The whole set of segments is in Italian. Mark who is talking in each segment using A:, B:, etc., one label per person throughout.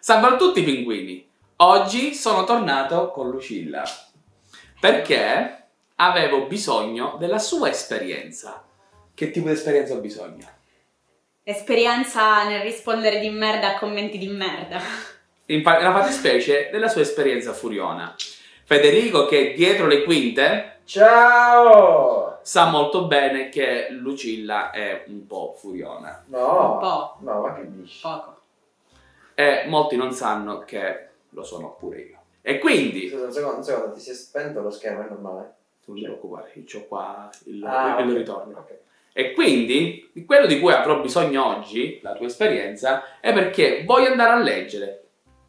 A: Salve a tutti pinguini! Oggi sono tornato con Lucilla perché avevo bisogno della sua esperienza. Che tipo di esperienza ho bisogno?
B: Esperienza nel rispondere di merda a commenti di merda.
A: In nella fattispecie della sua esperienza furiona. Federico, che è dietro le quinte,
C: Ciao!
A: sa molto bene che Lucilla è un po' furiona.
C: No,
B: Un po'.
C: no, ma che dici?
B: Poco.
A: E molti non sanno che lo sono pure io. E quindi,
C: Scusa, un secondo, un secondo, ti si è spento lo schermo, è normale?
A: non ti preoccupare, io ho qua il,
C: Ah,
A: il
C: ok.
A: ritorno.
C: Ok.
A: E quindi, di quello di cui avrò bisogno oggi, la tua esperienza, è perché voglio andare a leggere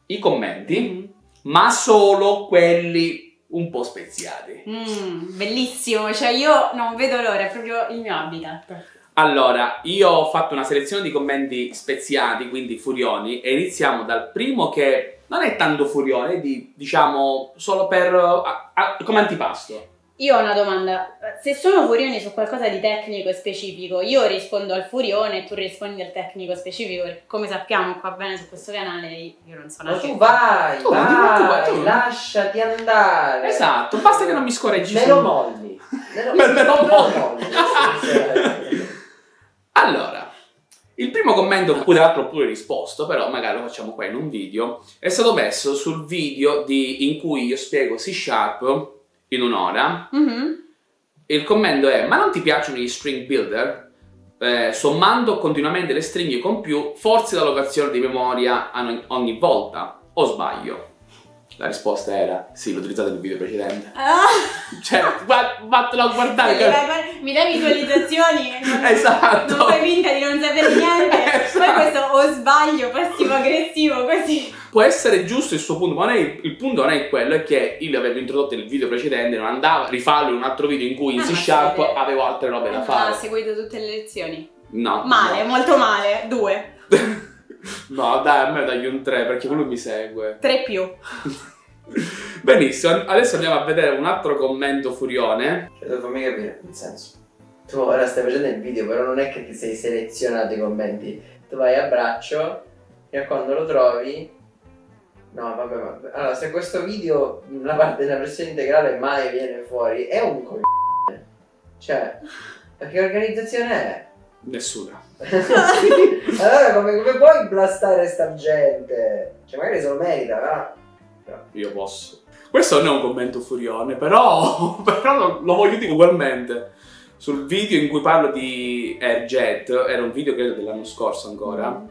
A: i commenti,
B: Mm.
A: ma solo quelli un po' speziati.
B: Mm, bellissimo, cioè io non vedo l'ora, è proprio il mio habitat.
A: Allora, io ho fatto una selezione di commenti speziati, quindi furioni, e iniziamo dal primo che non è tanto furione, è di, diciamo, solo per... a- a- come antipasto.
B: Io ho una domanda, se sono furioni su qualcosa di tecnico e specifico, io rispondo al furione e tu rispondi al tecnico specifico, perché come sappiamo qua bene su questo canale io non sono
C: Ma tu vai,
A: Tu,
C: vai,
A: tu vai, tu.
C: lasciati andare.
A: Esatto, basta che non mi scorreggi
C: Me lo molli. Me lo,
A: me lo
C: molli.
A: Allora, il primo commento, cui tra l'altro ho pure risposto, però magari lo facciamo qua in un video, è stato messo sul video di- in cui io spiego C Sharp in un'ora.
B: Mhm.
A: Il commento è, ma non ti piacciono gli string builder? Eh, sommando continuamente le stringhe con più, forzi l'allocazione di memoria ogni volta, o sbaglio? La risposta era, sì, l'ho utilizzato nel video precedente.
B: Ah,
A: Cioè, va- vattelo a guardare.
B: mi dai- mi dai visualizzazioni
A: Esatto.
B: non fai finta di non sapere niente,
A: Esatto.
B: poi questo o sbaglio passivo aggressivo così.
A: Può essere giusto il suo punto, ma non è- il punto non è quello, è che io l'avevo introdotto nel video precedente, non andava a rifarlo in un altro video in cui in
B: Ah,
A: C
B: ma
A: Sharp avevo altre robe da
B: Ah, Ha
A: fare.
B: seguito tutte le lezioni.
A: No.
B: Male,
A: no.
B: molto male. Due.
A: No, dai, a me dagli un 3 perché quello mi segue.
B: Tre più.
A: Benissimo, adesso andiamo a vedere un altro commento furione.
C: Cioè, fammi capire, nel senso. Tu ora stai facendo il video, però non è che ti sei selezionato i commenti. Tu vai a braccio e a quando lo trovi. No, vabbè, vabbè. Allora, se questo video, la parte della versione integrale mai viene fuori, è un coglione. Cioè, ma che organizzazione è?
A: Nessuna.
C: allora, come, come puoi blastare sta gente? Cioè, magari se lo merita, va.
A: Io posso. Questo non è un commento furione, però, però lo, voglio dire ugualmente. Sul video in cui parlo di Airjet, era un video credo dell'anno scorso ancora,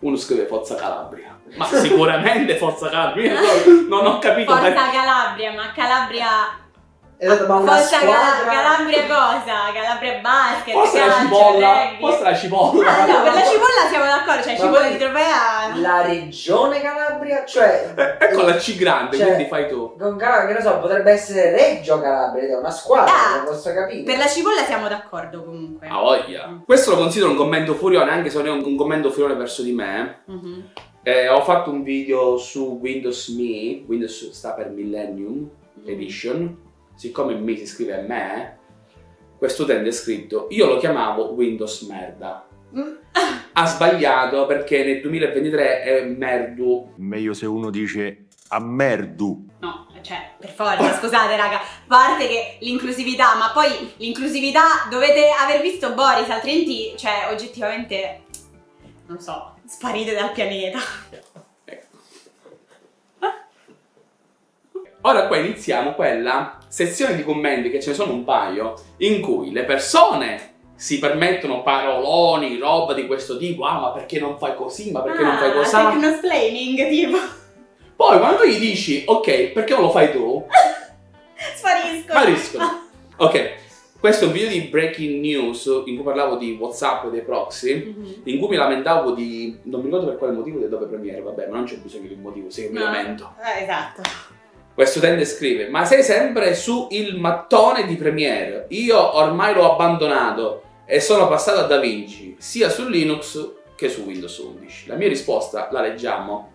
A: uno scrive Forza Calabria. Ma sicuramente Forza Calabria, non ho capito
B: Forza
A: perché.
B: Calabria, ma Calabria.
C: Esatto, ma una
B: Forza
C: squadra...
B: Calabria cosa? Calabria basket,
A: Forse la
B: calcio,
A: cipolla,
B: rugby.
A: forse la cipolla.
B: Ah, no, per la cipolla siamo d'accordo, cioè
C: Ma
B: cipolla di trofea.
C: La regione Calabria, cioè...
A: Eh, Ecco la C grande,
C: Cioè-
A: quindi fai tu.
C: Con Calabria, che ne so, potrebbe essere Reggio Calabria, è una squadra,
B: Ah,
C: non posso capire.
B: Per la cipolla siamo d'accordo comunque.
A: A voglia. Questo lo considero un commento furione, anche se non è un, un commento furione verso di me.
B: Mhm.
A: Eh, ho fatto un video su Windows Me, Windows sta per Millennium Edition. Siccome Mi si scrive me, questo utente è scritto, io lo chiamavo Windows merda.
B: Mm.
A: Ha sbagliato perché nel 2023 è merdu.
D: Meglio se uno dice a merdu.
B: No, cioè, per forza, scusate raga, a parte che l'inclusività, ma poi l'inclusività dovete aver visto Boris, altrimenti, cioè, oggettivamente, non so, sparite dal pianeta.
A: Ecco. Ora qua iniziamo quella sezione di commenti, che ce ne sono un paio, in cui le persone si permettono paroloni, roba di questo tipo, ah ma perché non fai così, ma perché non fai
B: Ah,
A: così?
B: Technosplaining, tipo,
A: Poi quando tu gli dici, ok, perché non lo fai tu?
B: spariscono.
A: Spariscono. Ok, questo è un video di breaking news in cui parlavo di WhatsApp e dei proxy,
B: Mhm.
A: in cui mi lamentavo di... non mi ricordo per quale motivo di Adobe Premiere, vabbè, ma non c'è bisogno di un motivo, se io mi
B: No.
A: lamento.
B: Eh, esatto.
A: Questo utente scrive, ma sei sempre su il mattone di Premiere, io ormai l'ho abbandonato e sono passato a DaVinci, sia su Linux che su Windows 11. La mia risposta, la leggiamo,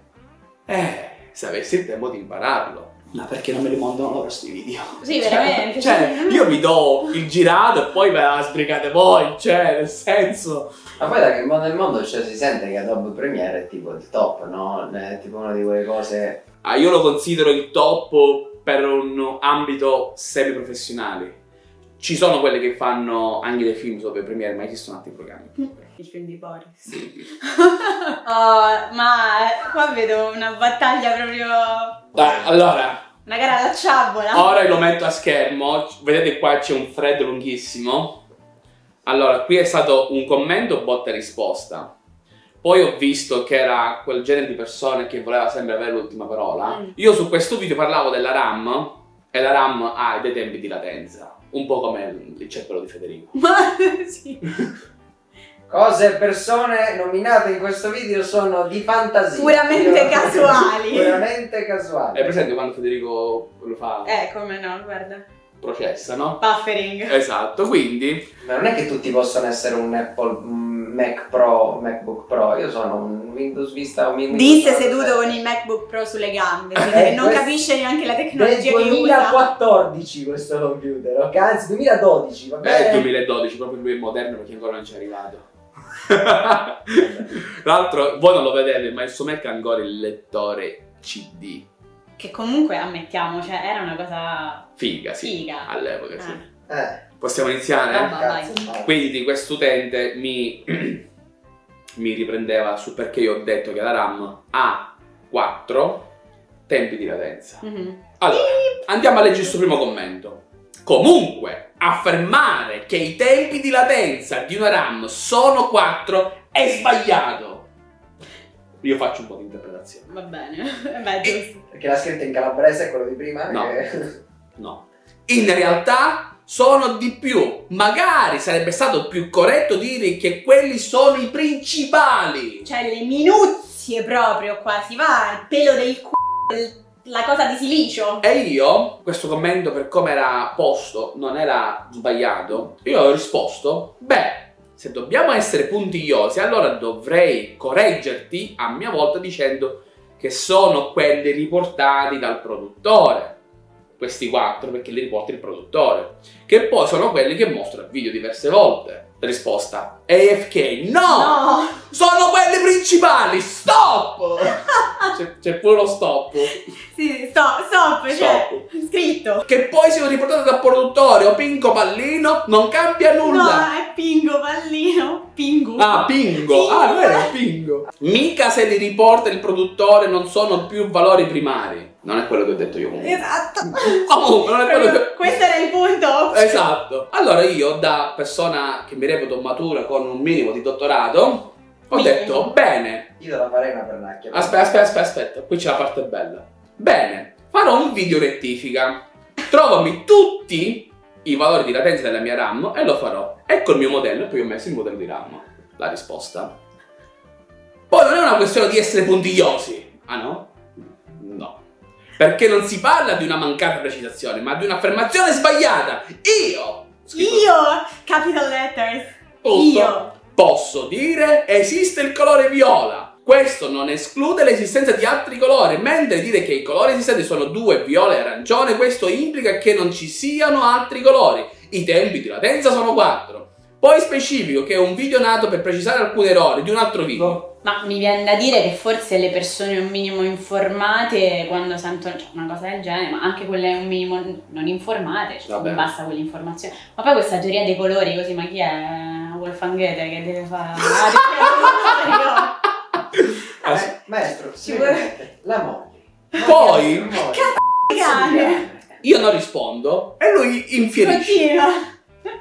A: eh, se avessi il tempo di impararlo. Ma perché non me li mandano loro sti video?
B: Sì, veramente.
A: Cioè, io vi do il girato e poi ve la sbrigate voi, cioè, nel senso...
C: Ma poi da che mondo nel mondo cioè, si sente che Adobe Premiere è tipo il top, no? È tipo una di quelle cose...
A: Ah, io lo considero il top per un ambito semi-professionale. Ci sono quelle che fanno anche dei film sopra Premiere, ma esistono altri programmi.
B: Il film di Boris. Oh, ma qua vedo una battaglia proprio.
A: Dai, allora,
B: Una gara alla ciabola.
A: ora lo metto a schermo. Vedete qua c'è un thread lunghissimo. Allora, qui è stato un commento botta e risposta. Poi ho visto che era quel genere di persone che voleva sempre avere l'ultima parola.
B: Mm.
A: Io su questo video parlavo della RAM e la RAM ha dei tempi di latenza. Un po' come il cervello di Federico.
B: Ma sì.
C: Cose e persone nominate in questo video sono di fantasia.
B: Puramente casuali.
C: Puramente casuali.
A: È presente quando Federico lo fa?
B: Eh, come no, guarda.
A: Processa, no?
B: Buffering.
A: Esatto, quindi
C: Ma non è che tutti possono essere un Apple un Mac Pro, MacBook Pro. Io sono un Windows Vista un Windows
B: Disse
C: 7.
B: seduto con il MacBook Pro sulle gambe,
C: Eh,
B: non
C: questo-
B: capisce neanche la
C: Del
B: tecnologia che usa.
C: 2014 questo computer, ok? Anzi 2012, va
A: è
C: bene?
A: il 2012, proprio lui è moderno perché ancora non ci è arrivato. Tra l'altro, voi non lo vedete, ma il suo Mac ha ancora il lettore CD.
B: Che comunque ammettiamo, cioè era una cosa
A: Figa, sì.
B: figa.
A: All'epoca, sì.
B: Eh.
A: Possiamo iniziare?
C: No.
A: Quindi questo utente mi, mi riprendeva su perché io ho detto che la RAM ha 4 tempi di latenza.
B: Mhm.
A: Allora, andiamo a leggere il suo primo commento. Comunque, affermare che i tempi di latenza di una RAM sono 4 è sbagliato. Io faccio un po' di interpretazione.
B: Va bene. Beh, giusto.
C: Perché l'ha scritto in calabrese quello di prima?
A: No.
C: Che-
A: No. In realtà sono di più. Magari sarebbe stato più corretto dire che quelli sono i principali.
B: Cioè le minuzie proprio qua, si va al pelo del c***o, la cosa di silicio.
A: E io, questo commento per come era posto non era sbagliato, io ho risposto, beh, se dobbiamo essere puntigliosi, allora dovrei correggerti a mia volta dicendo che sono quelli riportati dal produttore. Questi quattro perché li riporta il produttore. Che poi sono quelli che mostra il video diverse volte. Risposta AFK no!
B: No!
A: Sono quelli principali! Stop! c'è, pure lo stop.
B: Sì, stop, stop, cioè, scritto.
A: Che poi siano riportate dal produttore o Pinco Pallino, non cambia nulla.
B: No, è Pingo, pallino, Pingu.
A: Ah, Pingo.
B: Pingo.
A: Ah, non era Pingo. Mica se li riporta il produttore non sono più valori primari. Non è quello che ho detto io comunque.
B: Esatto.
A: Comunque, non è quello che...
B: Questo era il punto.
A: Esatto. Allora io, da persona che mi reputo matura con un minimo di dottorato, ho
B: Minimo.
A: detto, bene,
C: Io te la farei una pernacchia.
A: Aspetta, aspetta, aspetta, aspetta, qui c'è la parte bella. Bene, farò un video rettifica. Trovami tutti i valori di latenza della mia RAM e lo farò. Ecco il mio modello e poi ho messo il modello di RAM. La risposta. Poi non è una questione di essere puntigliosi. Ah? No. Perché non si parla di una mancata precisazione, ma di un'affermazione sbagliata. Io! scritto
B: Io, capital letters.
A: tutto,
B: Io.
A: posso dire esiste il colore viola. Questo non esclude l'esistenza di altri colori, mentre dire che i colori esistenti sono due, viola e arancione, questo implica che non ci siano altri colori. I tempi di latenza sono quattro. Poi specifico che è un video nato per precisare alcuni errori di un altro video.
B: Ma mi viene da dire che forse le persone un minimo informate quando sentono cioè, una cosa del genere, ma anche quelle un minimo non informate, cioè non basta quell'informazione. Ma poi questa teoria dei colori così, ma chi è Wolfgang Goethe che deve fare? Ah?
C: Eh, maestro, sicuramente, la moglie.
A: Poi-
C: moglie.
B: Cane.
A: Io non rispondo e lui infierisce.
B: Continua.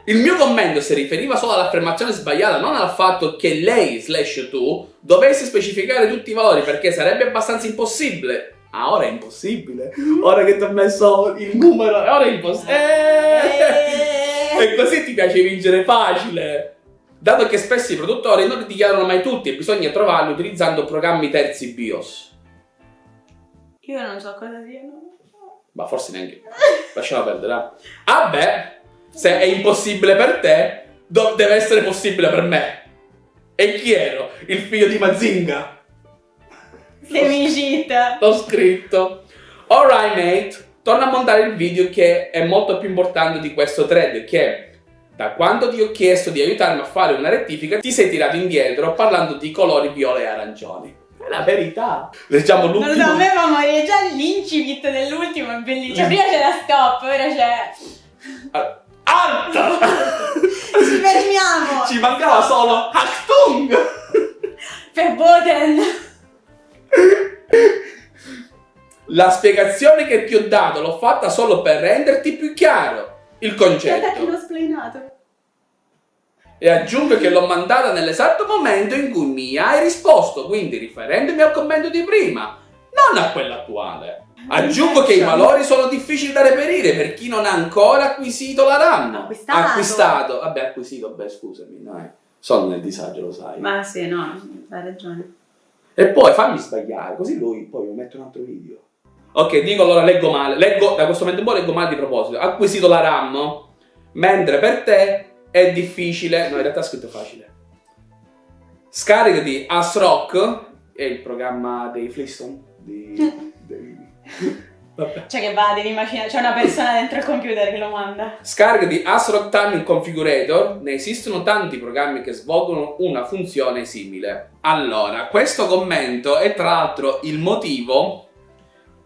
A: Il mio commento si riferiva solo all'affermazione sbagliata, non al fatto che lei slash tu dovessi specificare tutti i valori perché sarebbe abbastanza impossibile. Ah, ora è impossibile. Ora che ti ho messo il numero, ora è impossibile. E così ti piace vincere facile. Dato che spesso i produttori non li dichiarano mai tutti e bisogna trovarli utilizzando programmi terzi BIOS.
B: Io non so cosa siano.
A: Ma forse neanche. Lasciamo perdere. Ah beh, se è impossibile per te, deve essere possibile per me. E chi ero? Il figlio di Mazinga.
B: Semicit.
A: L'ho scritto. Alright mate, torna a montare il video che è molto più importante di questo thread che da quando ti ho chiesto di aiutarmi a fare una rettifica ti sei tirato indietro parlando di colori viola e arancioni. È la verità. Leggiamo
B: Non
A: l'ultimo.
B: so, a me fa morire già l'incipit dell'ultimo, è bellissimo. Cioè, prima c'è la stop, ora c'è...
A: Ah, Alta!
B: Ci fermiamo!
A: Ci mancava solo Achtung!
B: Verboten!
A: La spiegazione che ti ho dato l'ho fatta solo per renderti più chiaro il
B: Guarda che
A: concetto.
B: l'ho splainato.
A: E aggiungo che l'ho mandata nell'esatto momento in cui mi hai risposto, quindi riferendomi al commento di prima, non a quello attuale. Aggiungo che i valori sono difficili da reperire per chi non ha ancora acquisito la RAM.
B: Acquistato.
A: Acquistato. Vabbè, acquisito, beh, scusami, dai. Sono nel disagio, lo sai.
B: Ma sì, no, hai ragione.
A: E poi fammi sbagliare, così lui poi mi mette un altro video. Ok, dico allora leggo male. Leggo, da questo momento in poi leggo male di proposito. Acquisito la RAM, mentre per te è difficile. No, in realtà è scritto facile. Scarica di ASRock, è il programma dei Flintstone. Di, dei- Vabbè.
B: Cioè che va, devi immaginare, c'è una persona dentro il computer che lo manda.
A: Scarica di ASRock Timing Configurator, ne esistono tanti programmi che svolgono una funzione simile. Allora, questo commento è tra l'altro il motivo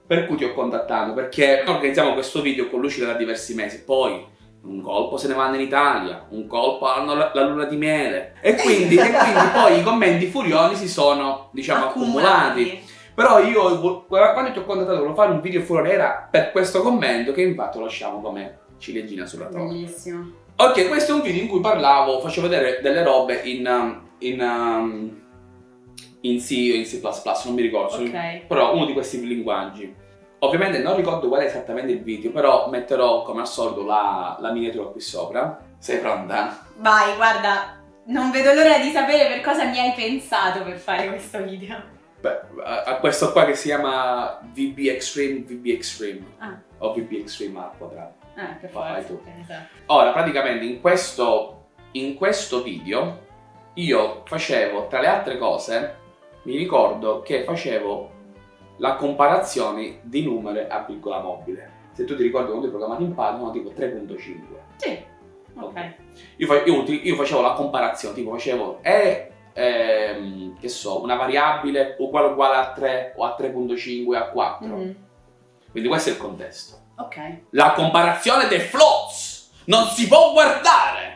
A: per cui ti ho contattato, perché organizziamo questo video con Lucida da diversi mesi, poi un colpo se ne vanno in Italia, un colpo hanno la, la luna di miele e quindi, e quindi poi i commenti furioni si sono, diciamo, accumulati. Però io, quando ti ho contattato, volevo fare un video fuori era per questo commento che infatti lo lasciamo come ciliegina sulla torta.
B: Bellissimo.
A: Ok, questo è un video in cui parlavo, facevo vedere delle robe in, um, in, um, in C o in C++, non mi ricordo,
B: Ok.
A: però uno di questi linguaggi. Ovviamente non ricordo qual è esattamente il video, però metterò come al solito la, la miniatura qui sopra. Sei pronta?
B: Vai, guarda, non vedo l'ora di sapere per cosa mi hai pensato per fare questo video.
A: Beh, a, a questo qua che si chiama VB Extreme, VB Extreme,
B: Ah,
A: o VB Extreme al quadrato.
B: eh, per
A: Vai
B: forza.
A: tu.
B: esatto.
A: Ora, praticamente in questo, in questo video io facevo, tra le altre cose, mi ricordo che facevo la comparazione di numeri a virgola mobile. Se tu ti ricordi quando hai programmato in Python, tipo 3.5.
B: Sì, ok.
A: Io, fa- io uti- io facevo la comparazione, tipo facevo è ehm, che so, una variabile uguale uguale a 3 o a 3.5 a 4.
B: Mhm.
A: Quindi questo è il contesto.
B: Ok.
A: La comparazione dei floats non si può guardare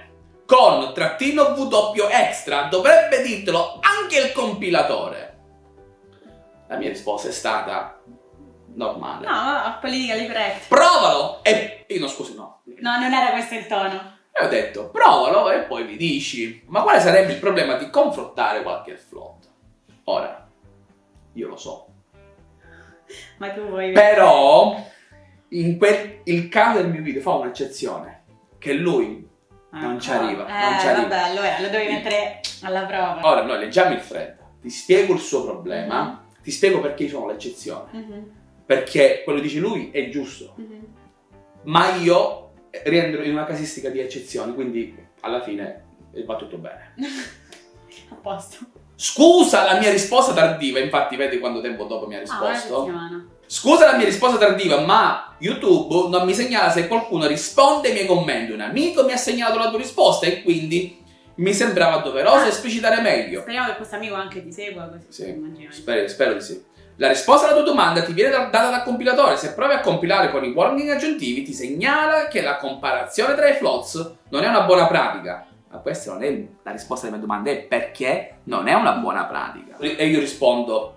A: con trattino W extra, dovrebbe dirtelo anche il compilatore. La mia risposta è stata normale.
B: No, no, politically correct.
A: Provalo e io no scusi no.
B: No, non era questo il tono.
A: E ho detto provalo e poi mi dici ma quale sarebbe il problema di confrontare qualche float? Ora, io lo so.
B: Ma tu vuoi...
A: Però in quel, il caso del mio video fa un'eccezione che lui non ci arriva,
B: Eh,
A: non ci arriva.
B: vabbè, allora lo devi mettere alla prova.
A: Ora noi leggiamo il thread, ti spiego il suo problema, ti spiego perché sono l'eccezione.
B: Mhm,
A: Perché quello che dice lui è giusto,
B: mhm.
A: ma io rientro in una casistica di eccezioni, quindi alla fine va tutto bene.
B: A posto.
A: Scusa la mia risposta tardiva, infatti vedi quanto tempo dopo mi ha
B: Ah,
A: risposto.
B: settimana.
A: Scusa la mia risposta tardiva, ma YouTube non mi segnala se qualcuno risponde ai miei commenti. Un amico mi ha segnalato la tua risposta e quindi mi sembrava doveroso
B: Ah.
A: esplicitare meglio.
B: Speriamo che questo amico anche ti segua così.
A: Sì, spero, spero di sì. La risposta alla tua domanda ti viene da- data dal compilatore. Se provi a compilare con i warning aggiuntivi, ti segnala che la comparazione tra i floats non è una buona pratica. Ma questa non è la risposta alle mie domande, è perché non è una buona pratica. E io rispondo,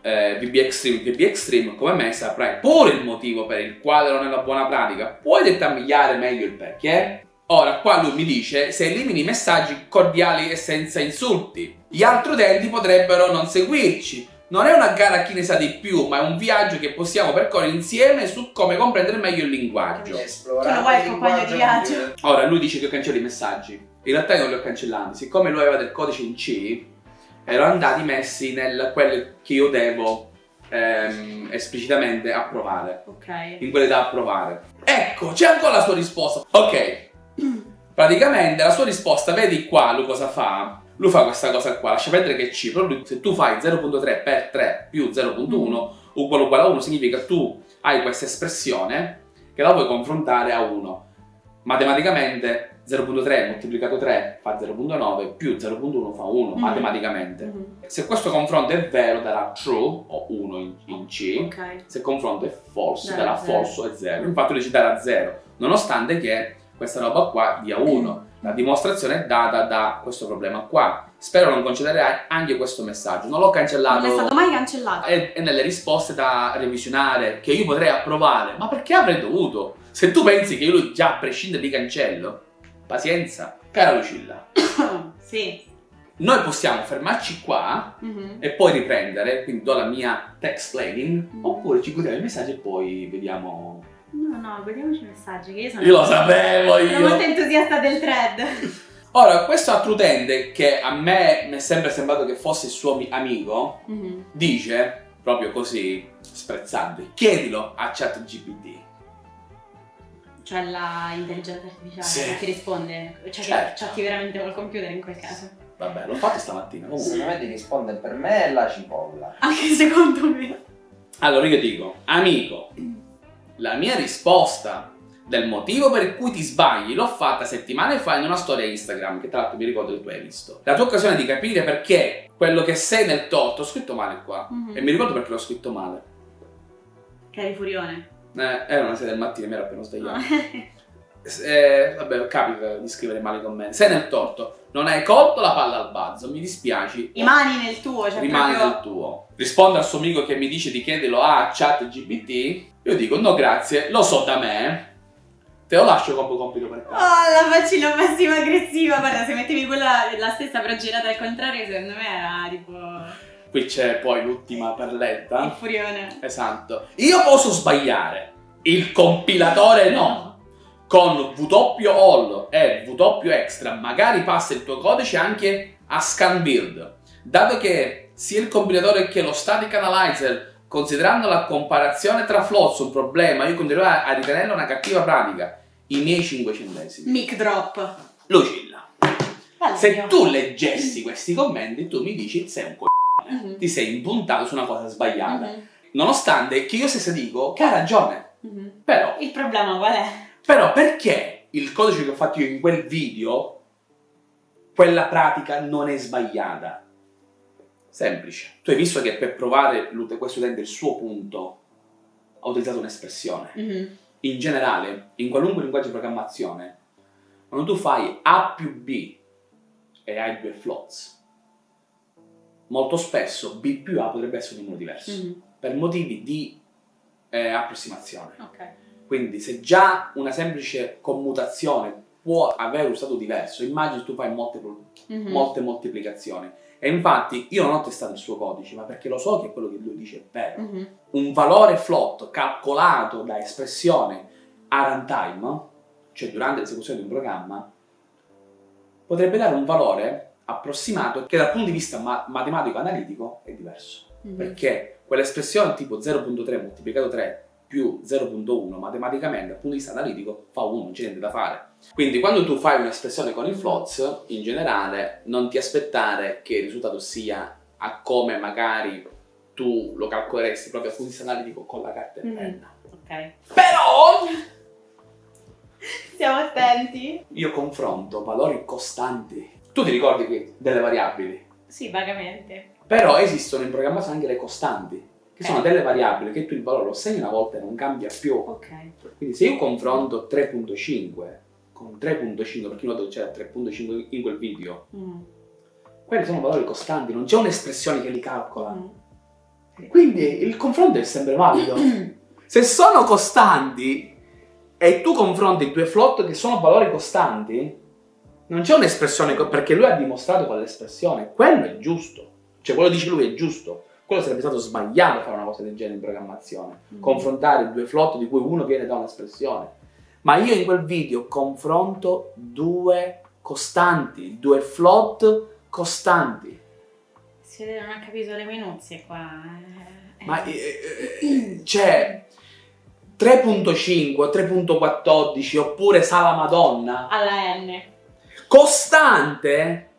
A: eh, VB Extreme, VB Extreme, come me saprai pure il motivo per il quale non è una buona pratica. Puoi dettagliare meglio il perché? Ora, qua lui mi dice se elimini i messaggi cordiali e senza insulti. Gli altri utenti potrebbero non seguirci. Non è una gara a chi ne sa di più, ma è un viaggio che possiamo percorrere insieme su come comprendere meglio il linguaggio.
C: Esplorare
B: Tu lo vuoi il compagno di viaggio?
A: Ora, lui dice che cancelli i messaggi. In realtà io non li ho cancellati. Siccome lui aveva del codice in C, erano andati messi nel quello che io devo ehm, esplicitamente approvare.
B: Ok.
A: In quelle da approvare. Ecco, c'è ancora la sua risposta. Ok. Praticamente la sua risposta, vedi qua lui cosa fa? Lui fa questa cosa qua, lascia perdere che C, però lui, se tu fai 0.3 per 3 più 0.1 uguale uguale a 1 significa tu hai questa espressione che la puoi confrontare a 1. Matematicamente 0.3 moltiplicato 3 fa 0.9 più 0.1 fa 1
B: Mhm.
A: matematicamente.
B: Mhm.
A: Se questo confronto è vero darà true o 1 in, in C,
B: Ok.
A: se il confronto è false
B: Darà
A: false o 0. Infatti lui ci darà 0, nonostante che questa roba qua dia 1. La dimostrazione è data da questo problema qua. Spero non concederai anche questo messaggio. Non l'ho cancellato.
B: Non è stato mai cancellato.
A: È, è nelle risposte da revisionare che io potrei approvare. Ma perché avrei dovuto? Se tu pensi che io già a prescindere li cancello, pazienza. Cara Lucilla,
B: sì.
A: noi possiamo fermarci qua
B: Mhm.
A: e poi riprendere, quindi do la mia text planning,
B: Mm.
A: oppure ci guardiamo i messaggi e poi vediamo.
B: No, no, guardiamoci i messaggi che io sono...
A: Io lo sapevo
B: Sono molto
A: io!
B: entusiasta del thread.
A: Ora, questo altro utente che a me mi è sempre sembrato che fosse il suo mi- amico,
B: Mhm.
A: dice, proprio così, sprezzante, chiedilo a ChatGPT.
B: Cioè la intelligenza artificiale
A: Sì.
B: che ti risponde, cioè che
A: Certo.
B: chatti veramente col computer in quel caso.
A: Vabbè, l'ho fatto stamattina. Comunque.
C: Secondo me ti risponde per me la cipolla.
B: Anche secondo me.
A: Allora io dico, amico, la mia risposta del motivo per cui ti sbagli l'ho fatta settimane fa in una storia Instagram, che tra l'altro mi ricordo che tu hai visto. La tua occasione di capire perché quello che sei nel torto, ho scritto male qua,
B: Mhm.
A: e mi ricordo perché l'ho scritto male.
B: Cari Furione.
A: Eh, era una sera del mattino, mi ero appena svegliato. Eh, vabbè, capita di scrivere male i commenti. Sei nel torto, non hai colto la palla al balzo, mi dispiaci.
B: I mani nel tuo, cioè
A: rimane
B: proprio...
A: nel tuo. Risponde al suo amico che mi dice di chiederlo a chat GPT. Io dico no grazie, lo so da me. Te lo lascio come compito per
B: Oh,
A: caso.
B: la faccina passiva aggressiva. Guarda, se mettevi quella la stessa però girata al contrario, secondo me era tipo
A: Qui c'è poi l'ultima
B: il
A: perletta.
B: furione.
A: Esatto. Io posso sbagliare. Il compilatore no. Con W all e W extra magari passa il tuo codice anche a scan build. Dato che sia il compilatore che lo static analyzer considerando la comparazione tra floats un problema, io continuerò a a ritenerla una cattiva pratica. I miei 5 centesimi.
B: Mic drop.
A: Lucilla,
B: Bella
A: se tu leggessi questi commenti, tu mi dici sei un c***o.
B: Mhm.
A: Ti sei impuntato su una cosa sbagliata.
B: Mhm.
A: Nonostante che io stessa dico che ha ragione.
B: Mhm.
A: Però,
B: Il problema qual è?
A: però perché il codice che ho fatto io in quel video, quella pratica non è sbagliata? Semplice. Tu hai visto che per provare questo utente il suo punto ha utilizzato un'espressione.
B: Mhm.
A: In generale, in qualunque linguaggio di programmazione, quando tu fai A più B e hai due floats, molto spesso B più A potrebbe essere un numero diverso,
B: Mhm.
A: per motivi di eh, approssimazione.
B: Ok.
A: Quindi se già una semplice commutazione può aver un stato diverso, immagini tu fai molte,
B: Mhm.
A: molte moltiplicazioni. E infatti io non ho testato il suo codice, ma perché lo so che quello che lui dice è vero.
B: Mhm.
A: Un valore float calcolato da espressione a runtime, cioè durante l'esecuzione di un programma, potrebbe dare un valore approssimato che dal punto di vista ma- matematico-analitico è diverso.
B: Mhm.
A: Perché quell'espressione tipo 0.3 moltiplicato 3 più 0.1 matematicamente dal punto di vista analitico fa 1, non c'è niente da fare. Quindi quando tu fai un'espressione con i floats, in generale non ti aspettare che il risultato sia a come magari tu lo calcoleresti proprio dal punto di vista analitico con la carta e
B: Mhm.
A: penna.
B: Ok.
A: Però
B: Stiamo attenti.
A: io confronto valori costanti. Tu ti ricordi che delle variabili?
B: Sì, vagamente.
A: Però esistono in programmazione anche le costanti, che
B: Ok.
A: sono delle variabili che tu il valore lo segni una volta e non cambia più.
B: Ok.
A: Quindi se io confronto 3.5 con 3.5, perché io noto che c'era 3.5 in quel video,
B: Mm.
A: quelli sono valori costanti, non c'è un'espressione che li calcola.
B: Mm.
A: Quindi il confronto è sempre valido. Se sono costanti e tu confronti due float che sono valori costanti, non c'è un'espressione, perché lui ha dimostrato quell'espressione, quello è giusto. Cioè quello dice lui è giusto. Quello sarebbe stato sbagliato fare una cosa del genere in programmazione.
B: Mm.
A: confrontare due float di cui uno viene da un'espressione. Ma io in quel video confronto due costanti, due float costanti.
B: Si vede non ha capito le minuzie qua. eh.
A: Ma eh, eh, c'è 3.5, 3.14 oppure Sala Madonna
B: Alla N.
A: costante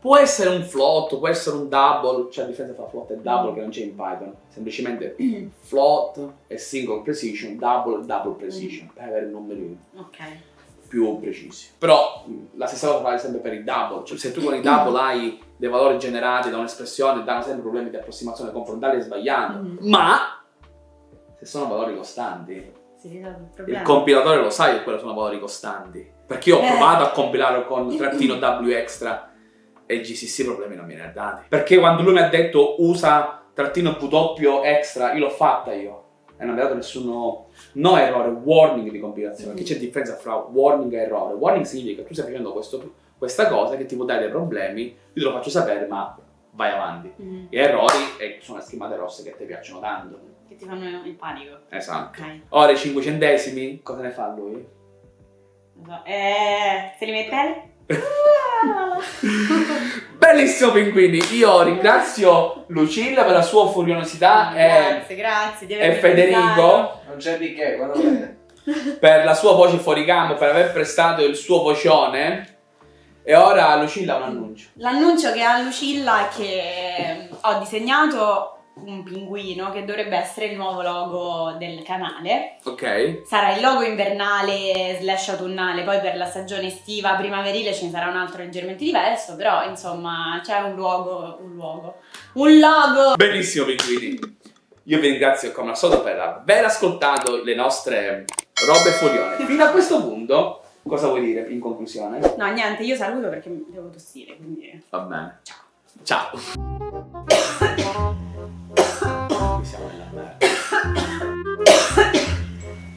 A: Può essere un float, può essere un double, c'è la differenza tra float e double che non c'è in Python. Semplicemente float e single precision, double e double precision, per avere numeri
B: Ok.
A: più precisi. Però la stessa cosa vale sempre per i double, cioè se tu con i double hai dei valori generati da un'espressione, danno sempre problemi di approssimazione confrontale e sbagliando.
B: Mhm.
A: Ma se sono valori costanti,
B: il
A: il compilatore lo sa che quello sono valori costanti. Perché io ho
B: Eh.
A: provato a compilare con trattino W extra e GCC problemi non me ne ha dati. Perché quando lui mi ha detto usa trattino W extra, io l'ho fatta io. E non mi ha dato nessuno, no errore, warning di compilazione. Perché c'è differenza fra warning e errore. Warning significa che tu stai facendo questo- questa cosa che ti può dare dei problemi, io te lo faccio sapere, ma vai avanti.
B: Mhm.
A: Gli errori sono le schiamate rosse che ti piacciono tanto.
B: Che ti fanno il panico.
A: Esatto.
B: Ok.
A: Ora i 5 centesimi, cosa ne fa lui?
B: Lo so. Eh, se li mette
A: Bellissimo pinguini, io ringrazio Lucilla per la sua furionosità e,
B: Grazie, grazie. di
A: e Federico
C: Non c'è di che,
A: per la sua voce fuori campo, per aver prestato il suo vocione. E ora Lucilla ha un annuncio.
B: L'annuncio che ha Lucilla è che ho disegnato un pinguino che dovrebbe essere il nuovo logo del canale.
A: Ok?
B: Sarà il logo invernale slash autunnale, poi per la stagione estiva primaverile ce ne sarà un altro leggermente diverso, però insomma c'è un luogo, un luogo, un logo!
A: Benissimo pinguini. Io vi ringrazio come al solito per aver ascoltato le nostre robe furione. Fino a questo punto, cosa vuoi dire in conclusione?
B: No niente, io saluto perché devo tossire, quindi...
A: Va bene. Ciao. Ciao. 不想买外卖。